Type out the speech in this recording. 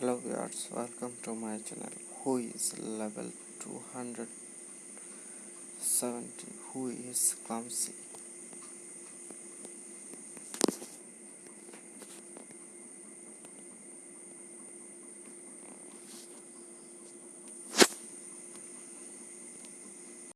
hello viewers welcome to my channel. Who is level 270 who is clumsy?